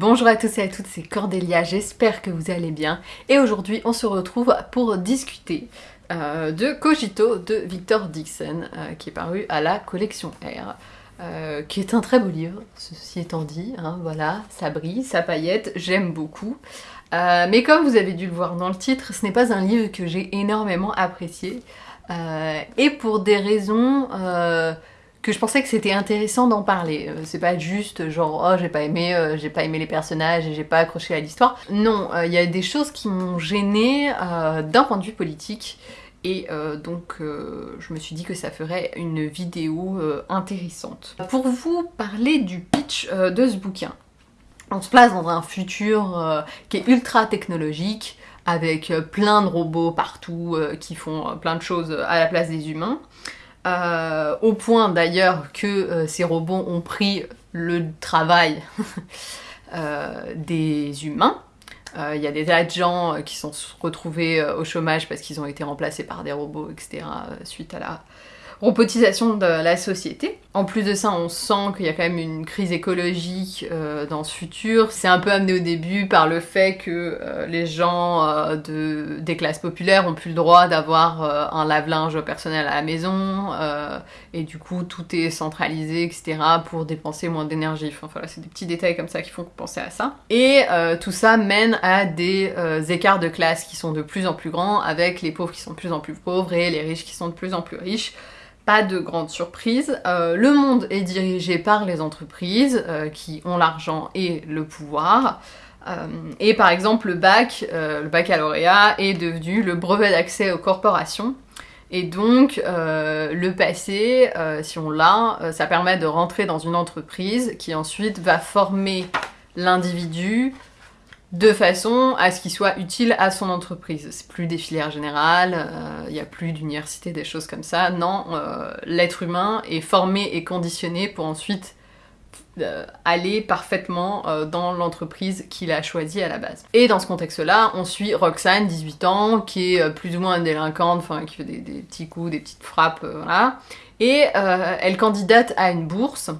Bonjour à tous et à toutes, c'est Cordélia, j'espère que vous allez bien. Et aujourd'hui, on se retrouve pour discuter euh, de Cogito de Victor Dixon, euh, qui est paru à la collection R. Euh, qui est un très beau livre, ceci étant dit, hein, voilà, ça brille, ça paillette, j'aime beaucoup. mais comme vous avez dû le voir dans le titre, ce n'est pas un livre que j'ai énormément apprécié, et pour des raisons que je pensais que c'était intéressant d'en parler. c'est pas juste genre oh j'ai pas aimé, j'ai pas aimé les personnages et j'ai pas accroché à l'histoire. Non, il y a des choses qui m'ont gêné d'un point de vue politique et euh, donc euh, je me suis dit que ça ferait une vidéo euh, intéressante. Pour vous parler du pitch de ce bouquin, on se place dans un futur qui est ultra technologique, avec plein de robots partout qui font plein de choses à la place des humains. Au point d'ailleurs que ces robots ont pris le travail des humains. Euh, il y a des tas de gens euh, qui sont retrouvés euh, au chômage parce qu'ils ont été remplacés par des robots, etc. suite à la robotisation de la société. En plus de ça, on sent qu'il y a quand même une crise écologique euh, dans ce futur. C'est un peu amené au début par le fait que euh, les gens euh, de, des classes populaires ont plus le droit d'avoir un lave-linge personnel à la maison, et du coup tout est centralisé, etc. pour dépenser moins d'énergie. Enfin voilà, c'est des petits détails comme ça qui font penser à ça. Et tout ça mène à des écarts de classe qui sont de plus en plus grands, avec les pauvres qui sont de plus en plus pauvres et les riches qui sont de plus en plus riches pas de grande surprise. Euh, le monde est dirigé par les entreprises euh, qui ont l'argent et le pouvoir. Euh, et par exemple, le bac, le baccalauréat, est devenu le brevet d'accès aux corporations. Et donc, le passé, si on l'a, ça permet de rentrer dans une entreprise qui ensuite va former l'individu de façon à ce qu'il soit utile à son entreprise. C'est plus des filières générales, il euh, n'y a plus d'université, des choses comme ça. Non, euh, l'être humain est formé et conditionné pour ensuite euh, aller parfaitement dans l'entreprise qu'il a choisie à la base. Et dans ce contexte-là, on suit Roxane, 18 ans, qui est plus ou moins délinquante, enfin qui fait des, des, petits coups, des petites frappes, voilà. Et elle candidate à une bourse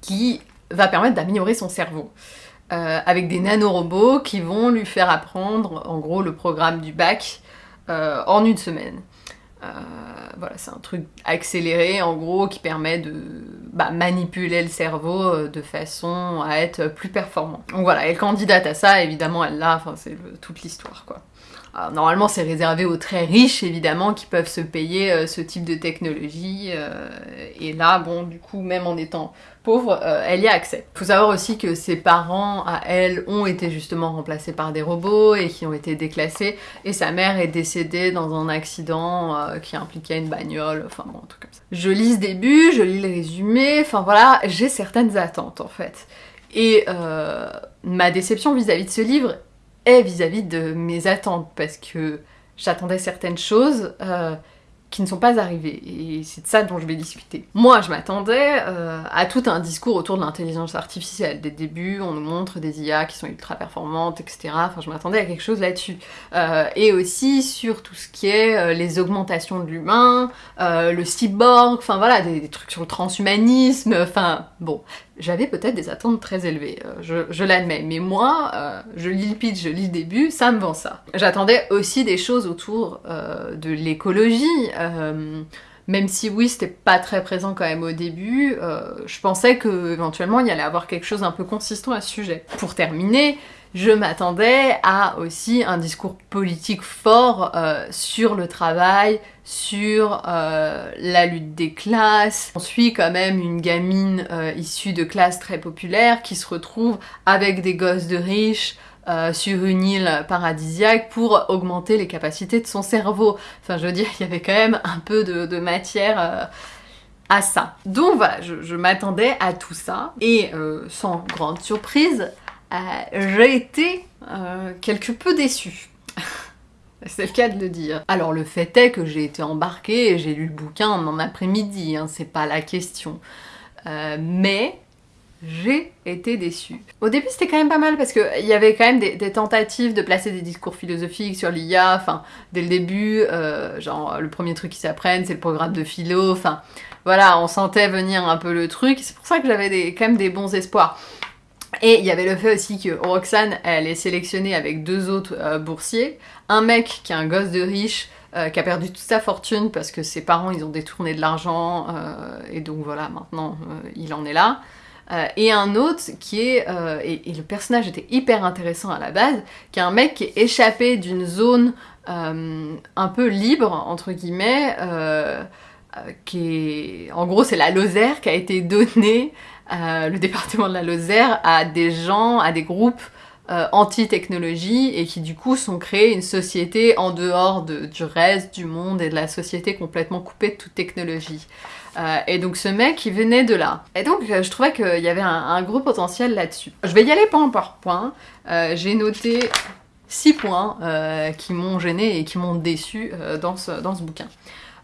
qui va permettre d'améliorer son cerveau. Euh, avec des nanorobots qui vont lui faire apprendre en gros le programme du bac euh, en une semaine. Euh, voilà, c'est un truc accéléré en gros qui permet de bah, manipuler le cerveau de façon à être plus performant. Donc voilà, elle candidate à ça, évidemment elle l'a, c'est toute l'histoire quoi. Alors, normalement c'est réservé aux très riches évidemment qui peuvent se payer ce type de technologie et là bon du coup même en étant pauvre, euh, elle y a accès. Faut savoir aussi que ses parents, à elle, ont été justement remplacés par des robots et qui ont été déclassés, et sa mère est décédée dans un accident euh, qui impliquait une bagnole, enfin bon, un truc comme ça. Je lis ce début, je lis le résumé, enfin voilà, j'ai certaines attentes en fait. Et euh, ma déception vis-à-vis de ce livre vis-à-vis -vis de mes attentes, parce que j'attendais certaines choses qui ne sont pas arrivés, et c'est de ça dont je vais discuter. Moi, je m'attendais euh, à tout un discours autour de l'intelligence artificielle. Dès le début, on nous montre des IA qui sont ultra performantes, etc. Enfin, je m'attendais à quelque chose là-dessus. Euh, et aussi sur tout ce qui est euh, les augmentations de l'humain, le cyborg, enfin voilà, des, trucs sur le transhumanisme, enfin bon, j'avais peut-être des attentes très élevées, euh, je, l'admets, mais moi, euh, je lis le pitch, je lis le début, ça me vend ça. J'attendais aussi des choses autour euh, de l'écologie, même si oui, c'était pas très présent quand même au début, je pensais que éventuellement il y allait avoir quelque chose un peu consistant à ce sujet. Pour terminer, je m'attendais à aussi un discours politique fort euh, sur le travail, sur euh, la lutte des classes. On suit quand même une gamine euh, issue de classes très populaires qui se retrouve avec des gosses de riches sur une île paradisiaque pour augmenter les capacités de son cerveau. Enfin, je veux dire, il y avait quand même un peu de, matière à ça. Donc voilà, je m'attendais à tout ça, et sans grande surprise, j'ai été euh, quelque peu déçue. C'est le cas de le dire. Alors le fait est que j'ai été embarquée et j'ai lu le bouquin en après-midi, hein, c'est pas la question. Euh, mais j'ai été déçue. Au début c'était quand même pas mal parce qu'il y avait quand même des, tentatives de placer des discours philosophiques sur l'IA, enfin dès le début, genre le premier truc qu'ils s'apprennent c'est le programme de philo, enfin voilà, on sentait venir un peu le truc, c'est pour ça que j'avais quand même des bons espoirs. Et il y avait le fait aussi que Roxane, elle est sélectionnée avec deux autres euh, boursiers. Un mec qui est un gosse de riche, euh, qui a perdu toute sa fortune parce que ses parents, ils ont détourné de l'argent, euh, et donc voilà, maintenant, il en est là. et un autre qui est, et, et, le personnage était hyper intéressant à la base, qui est un mec qui est échappé d'une zone un peu libre, entre guillemets, qui est... En gros, c'est la Lozère qui a été donnée euh, le département de la Lozère à des gens, à des groupes euh, anti-technologie et qui du coup sont créés une société en dehors du reste du monde et de la société complètement coupée de toute technologie. Euh, et donc ce mec, il venait de là. Et donc je trouvais qu'il y avait un, gros potentiel là-dessus. Je vais y aller point par point. J'ai noté six points qui m'ont gêné et qui m'ont déçu dans ce, dans ce bouquin.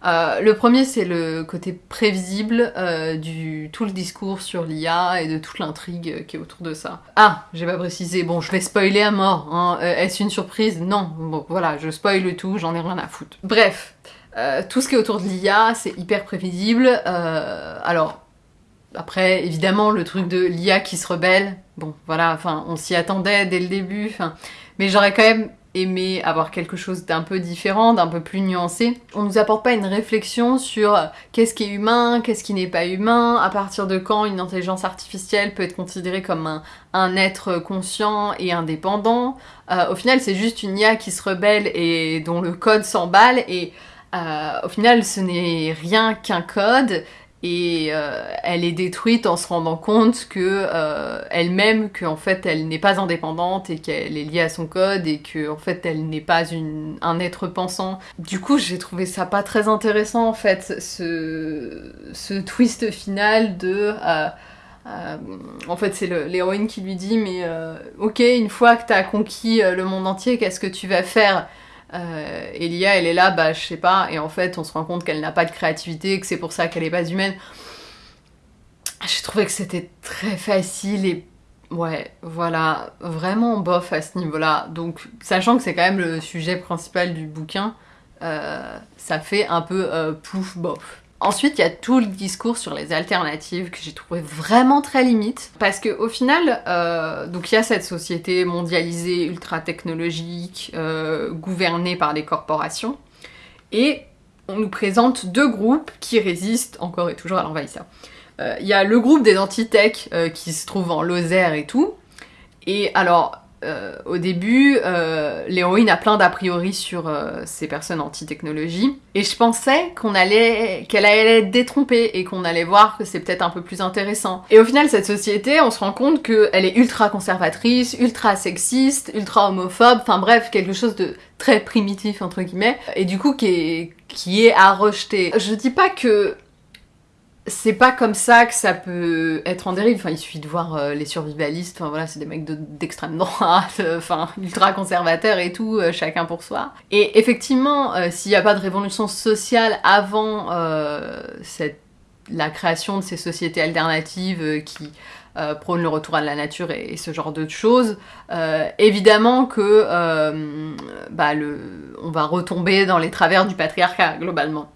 Euh, le premier, c'est le côté prévisible euh, du tout le discours sur l'IA et de toute l'intrigue qui est autour de ça. Ah, j'ai pas précisé, bon, je vais spoiler à mort, hein. Euh, est-ce une surprise? Non, bon, voilà, je spoil tout, j'en ai rien à foutre. Bref, tout ce qui est autour de l'IA, c'est hyper prévisible. alors, après, évidemment, le truc de l'IA qui se rebelle, bon, voilà, enfin, on s'y attendait dès le début, mais j'aurais quand même aimer avoir quelque chose d'un peu différent, d'un peu plus nuancé. On nous apporte pas une réflexion sur qu'est-ce qui est humain, qu'est-ce qui n'est pas humain, à partir de quand une intelligence artificielle peut être considérée comme un, être conscient et indépendant. Euh, au final, c'est juste une IA qui se rebelle et dont le code s'emballe et euh, au final, ce n'est rien qu'un code et euh, elle est détruite en se rendant compte que euh, elle-même qu'en fait elle n'est pas indépendante et qu'elle est liée à son code et que en fait elle n'est pas un être pensant. Du coup j'ai trouvé ça pas très intéressant en fait ce, ce twist final de euh, en fait, c'est l'héroïne qui lui dit Mais ok, une fois que t'as conquis le monde entier, qu'est-ce que tu vas faire? Euh, Elia, elle est là, bah je sais pas, et en fait on se rend compte qu'elle n'a pas de créativité, que c'est pour ça qu'elle est pas humaine. J'ai trouvé que c'était très facile et ouais, voilà, vraiment bof à ce niveau-là. Donc, sachant que c'est quand même le sujet principal du bouquin, euh, ça fait un peu euh, plouf bof. Ensuite, il y a tout le discours sur les alternatives que j'ai trouvé vraiment très limite. Parce qu'au final, euh, donc il y a cette société mondialisée, ultra technologique, euh, gouvernée par des corporations. Et on nous présente deux groupes qui résistent encore et toujours à l'envahisseur. Euh, il y a le groupe des anti-tech qui se trouve en Lozère et tout. Et alors, euh, au début, euh, l'héroïne a plein d'a priori sur euh, ces personnes anti-technologie, et je pensais qu'on allait, qu'elle allait être détrompée et qu'on allait voir que c'est peut-être un peu plus intéressant. Et au final, cette société, on se rend compte qu'elle est ultra conservatrice, ultra sexiste, ultra homophobe, enfin bref, quelque chose de très primitif entre guillemets, et du coup qui est, qui est à rejeter. Je dis pas que c'est pas comme ça que ça peut être en dérive. Enfin, il suffit de voir euh, les survivalistes. Enfin voilà, c'est des mecs d'extrême droite, euh, ultra conservateurs et tout, euh, chacun pour soi. Et effectivement, s'il n'y a pas de révolution sociale avant la création de ces sociétés alternatives qui prônent le retour à la nature et, ce genre de choses, évidemment que bah, on va retomber dans les travers du patriarcat globalement.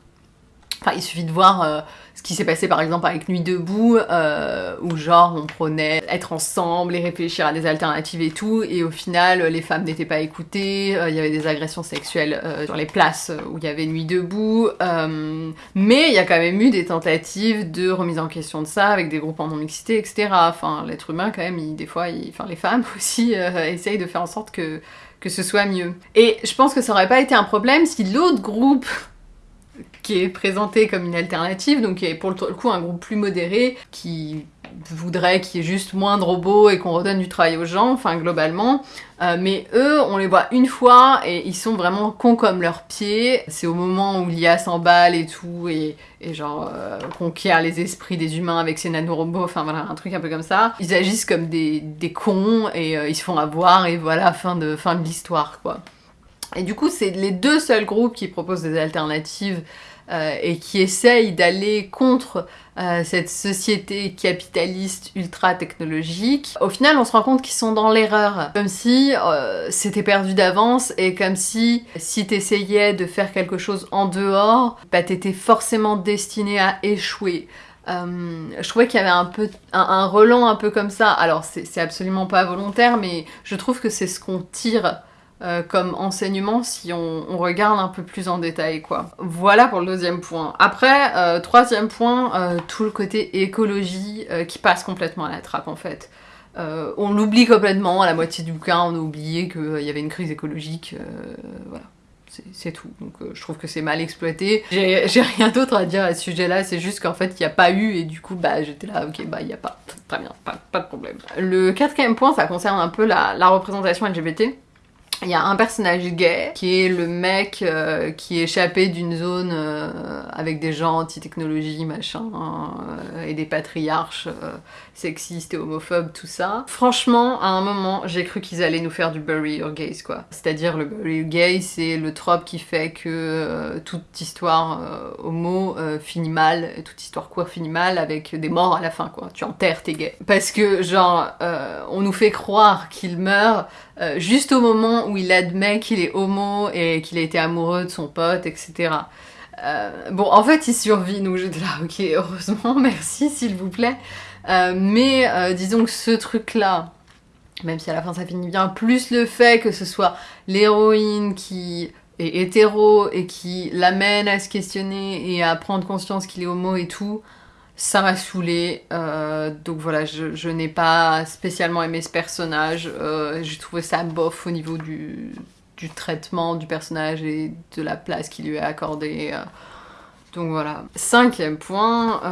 Enfin, il suffit de voir ce qui s'est passé par exemple avec Nuit debout, euh, où genre on prenait être ensemble et réfléchir à des alternatives et tout, et au final les femmes n'étaient pas écoutées, euh, il y avait des agressions sexuelles euh, sur les places où il y avait Nuit debout, mais il y a quand même eu des tentatives de remise en question de ça avec des groupes en non-mixité, etc. Enfin, l'être humain quand même, des fois, enfin les femmes aussi essayent de faire en sorte que, que ce soit mieux. Et je pense que ça aurait pas été un problème si l'autre groupe qui est présenté comme une alternative, donc qui est pour le coup un groupe plus modéré, qui voudrait qu'il y ait juste moins de robots et qu'on redonne du travail aux gens, enfin globalement. Euh, mais eux, on les voit une fois et ils sont vraiment cons comme leurs pieds. C'est au moment où l'IA s'emballe et tout, et, genre euh, conquiert les esprits des humains avec ses nanorobots, enfin voilà, un truc un peu comme ça. Ils agissent comme des, cons et euh, ils se font avoir et voilà, fin de, fin de l'histoire quoi. Et du coup, c'est les deux seuls groupes qui proposent des alternatives euh, et qui essaye d'aller contre euh, cette société capitaliste ultra technologique, au final on se rend compte qu'ils sont dans l'erreur. Comme si euh, c'était perdu d'avance et comme si si t'essayais de faire quelque chose en dehors, bah t'étais forcément destiné à échouer. je trouvais qu'il y avait un peu un, un relent un peu comme ça. Alors c'est absolument pas volontaire, mais je trouve que c'est ce qu'on tire euh, comme enseignement si on, regarde un peu plus en détail quoi. Voilà pour le deuxième point. Après, euh, troisième point, euh, tout le côté écologie qui passe complètement à la trappe en fait. on l'oublie complètement, à la moitié du bouquin on a oublié qu'il y avait une crise écologique, voilà. C'est tout, donc je trouve que c'est mal exploité. J'ai rien d'autre à dire à ce sujet-là, c'est juste qu'en fait il n'y a pas eu et du coup bah j'étais là, ok bah il n'y a pas, très bien, pas, de problème. Le quatrième point ça concerne un peu la représentation LGBT. Il y a un personnage gay qui est le mec euh, qui est échappé d'une zone euh, avec des gens anti-technologie, machin, euh, et des patriarches sexistes et homophobes, tout ça. Franchement, à un moment, j'ai cru qu'ils allaient nous faire du bury your gays, quoi. C'est-à-dire, le bury your gays, c'est le trope qui fait que toute histoire homo finit mal, toute histoire queer finit mal avec des morts à la fin, quoi. Tu enterres tes gays. Parce que, genre, on nous fait croire qu'il meurt euh, juste au moment où il admet qu'il est homo et qu'il a été amoureux de son pote, etc. Euh, bon, en fait, il survit, donc j'étais là, ok, heureusement, merci, s'il vous plaît. Euh, mais disons que ce truc-là, même si à la fin ça finit bien, plus le fait que ce soit l'héroïne qui est hétéro et qui l'amène à se questionner et à prendre conscience qu'il est homo et tout, ça m'a saoulé, euh, donc voilà, je, n'ai pas spécialement aimé ce personnage. Euh, j'ai trouvé ça bof au niveau du, traitement du personnage et de la place qu'il lui a accordée. Euh. donc voilà. Cinquième point,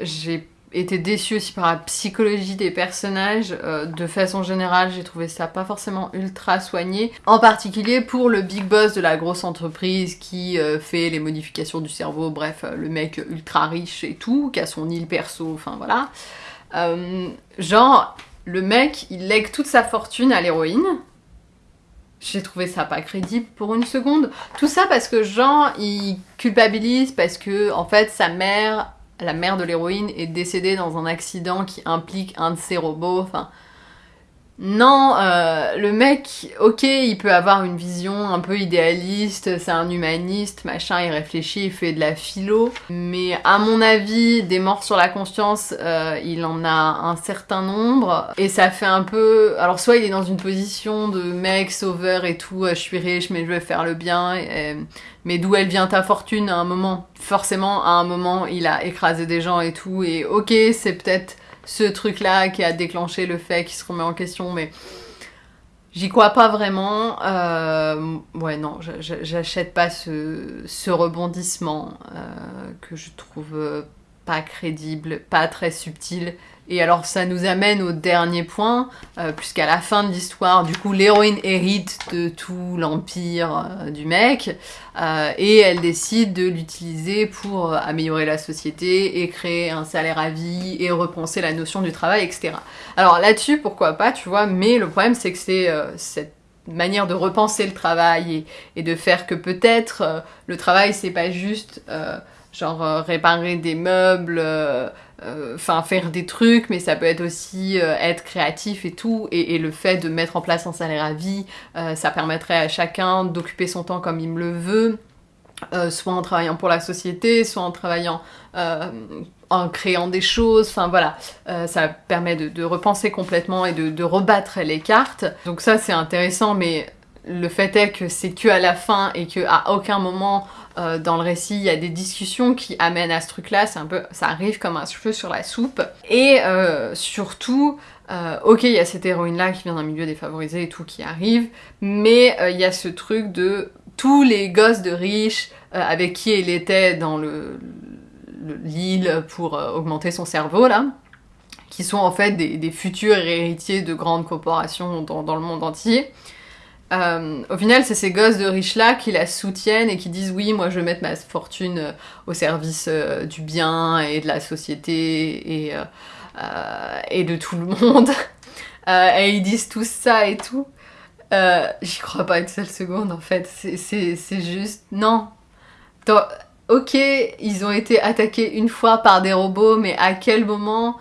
j'ai été déçue aussi par la psychologie des personnages. Euh, de façon générale, j'ai trouvé ça pas forcément ultra soigné. En particulier pour le big boss de la grosse entreprise qui euh, fait les modifications du cerveau, bref, euh, le mec ultra riche et tout, qui a son île perso, enfin voilà. genre, le mec, il lègue toute sa fortune à l'héroïne. J'ai trouvé ça pas crédible pour une seconde. Tout ça parce que Jean, il culpabilise parce que, en fait, sa mère la mère de l'héroïne est décédée dans un accident qui implique un de ses robots. Enfin, non, euh, le mec, ok, il peut avoir une vision un peu idéaliste, c'est un humaniste, machin, il réfléchit, il fait de la philo, mais à mon avis, des morts sur la conscience, euh, il en a un certain nombre, et ça fait un peu... Alors soit il est dans une position de mec sauveur et tout, euh, je suis riche mais je vais faire le bien, mais d'où elle vient ta fortune à un moment? Forcément, à un moment, il a écrasé des gens et tout, et ok, c'est peut-être ce truc-là qui a déclenché le fait qu'il se remet en question, mais j'y crois pas vraiment. Euh, ouais, non, j'achète pas ce, rebondissement euh, que je trouve pas crédible, pas très subtil, et alors ça nous amène au dernier point, euh, puisqu'à la fin de l'histoire, du coup, l'héroïne hérite de tout l'empire euh, du mec, euh, et elle décide de l'utiliser pour améliorer la société et créer un salaire à vie et repenser la notion du travail, etc. Alors là-dessus, pourquoi pas, tu vois, mais le problème c'est que c'est cette manière de repenser le travail et, et de faire que peut-être le travail c'est pas juste genre réparer des meubles euh, enfin faire des trucs, mais ça peut être aussi euh, être créatif et tout, et, le fait de mettre en place un salaire à vie, euh, ça permettrait à chacun d'occuper son temps comme il me le veut, soit en travaillant pour la société, soit en travaillant en créant des choses, enfin voilà, ça permet de, repenser complètement et de, de rebattre les cartes. Donc ça c'est intéressant, mais le fait est que c'est que à la fin et que à aucun moment euh, dans le récit il y a des discussions qui amènent à ce truc là, un peu, ça arrive comme un cheveu sur la soupe. Et euh, surtout, euh, ok il y a cette héroïne là qui vient d'un milieu défavorisé et tout qui arrive, mais il y a ce truc de tous les gosses de riches avec qui elle était dans le l'île pour augmenter son cerveau là, qui sont en fait des, futurs héritiers de grandes corporations dans le monde entier. Euh, au final, c'est ces gosses de riches-là qui la soutiennent et qui disent oui, moi je vais mettre ma fortune euh, au service euh, du bien et de la société et, de tout le monde. et ils disent tout ça et tout. J'y crois pas une seule seconde en fait. C'est juste... Non. ok, ils ont été attaqués une fois par des robots, mais à quel moment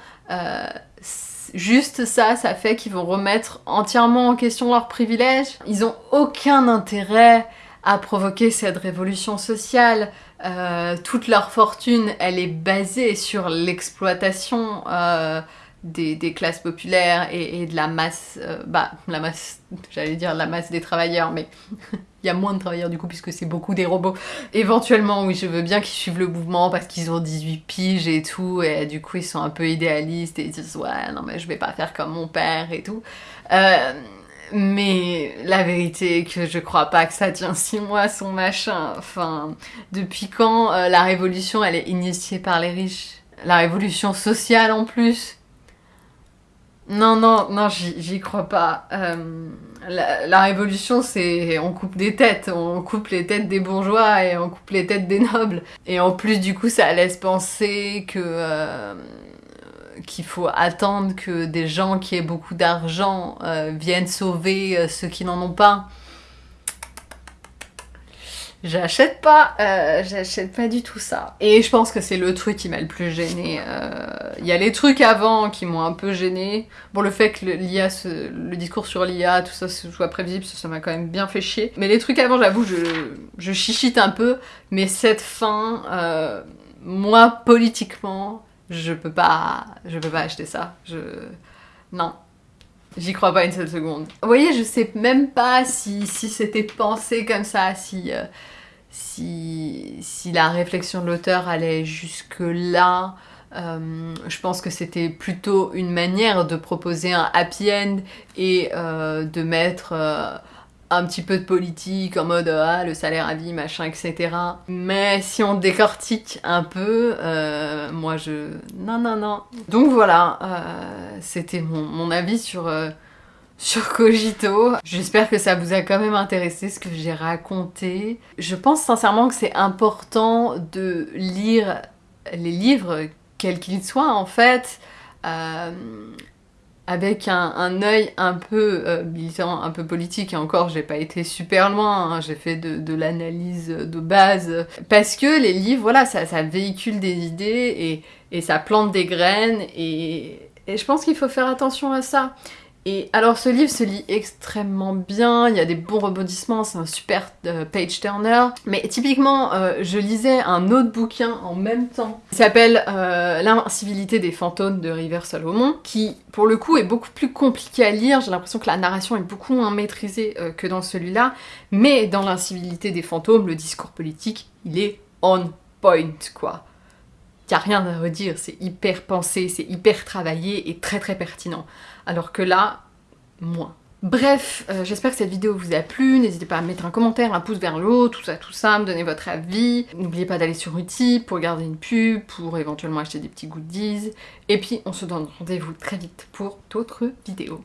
Juste ça, ça fait qu'ils vont remettre entièrement en question leurs privilèges. Ils ont aucun intérêt a provoqué cette révolution sociale. Euh, toute leur fortune, elle est basée sur l'exploitation euh, des, classes populaires et, de la masse, euh, bah, la masse, j'allais dire la masse des travailleurs, mais il y a moins de travailleurs du coup puisque c'est beaucoup des robots. Éventuellement, oui, je veux bien qu'ils suivent le mouvement parce qu'ils ont 18 piges et tout, et du coup ils sont un peu idéalistes et ils disent ouais, non mais je vais pas faire comme mon père et tout. Euh, mais la vérité est que je crois pas que ça tient six mois son machin. Enfin, depuis quand euh, la révolution elle est initiée par les riches? La révolution sociale en plus? Non, non, non, j'y crois pas. Euh, la, révolution, c'est on coupe des têtes, on coupe les têtes des bourgeois et on coupe les têtes des nobles. Et en plus, du coup, ça laisse penser que euh, qu'il faut attendre que des gens qui aient beaucoup d'argent euh, viennent sauver ceux qui n'en ont pas. J'achète pas, euh, j'achète pas du tout ça. Et je pense que c'est le truc qui m'a le plus gêné. Euh, il y a les trucs avant qui m'ont un peu gêné. Bon, le fait que l'IA, le, discours sur l'IA, tout ça soit prévisible, ça m'a quand même bien fait chier. Mais les trucs avant, j'avoue, je, je chichite un peu. Mais cette fin, euh, moi, politiquement, je peux pas, je peux pas acheter ça. Je, non. J'y crois pas une seule seconde. Vous voyez, je sais même pas si, si c'était pensé comme ça, si, si, si la réflexion de l'auteur allait jusque-là, euh, je pense que c'était plutôt une manière de proposer un happy end et euh, de mettre euh, un petit peu de politique en mode ah le salaire à vie machin etc. Mais si on décortique un peu, moi je non non non. Donc voilà, c'était mon, mon, avis sur sur Cogito. J'espère que ça vous a quand même intéressé ce que j'ai raconté. Je pense sincèrement que c'est important de lire les livres, quels qu'ils soient en fait, euh, avec un, un, œil un peu euh, militant, un peu politique, et encore j'ai pas été super loin, hein. j'ai fait de, l'analyse de base, parce que les livres, voilà, ça, véhicule des idées et, ça plante des graines, et je pense qu'il faut faire attention à ça. Et alors ce livre se lit extrêmement bien, il y a des bons rebondissements, c'est un super euh, page turner. Mais typiquement, euh, je lisais un autre bouquin en même temps, qui s'appelle euh, L'invincibilité des fantômes de River Salomon, qui pour le coup est beaucoup plus compliqué à lire, j'ai l'impression que la narration est beaucoup moins maîtrisée que dans celui-là, mais dans L'invincibilité des fantômes, le discours politique, il est on point quoi. Y a rien à redire, c'est hyper pensé, c'est hyper travaillé et très très pertinent. Alors que là, moins. Bref, euh, j'espère que cette vidéo vous a plu, n'hésitez pas à mettre un commentaire, un pouce vers le haut, tout ça, tout ça, me donner votre avis. N'oubliez pas d'aller sur Utip pour garder une pub, pour éventuellement acheter des petits goodies. Et puis on se donne rendez-vous très vite pour d'autres vidéos.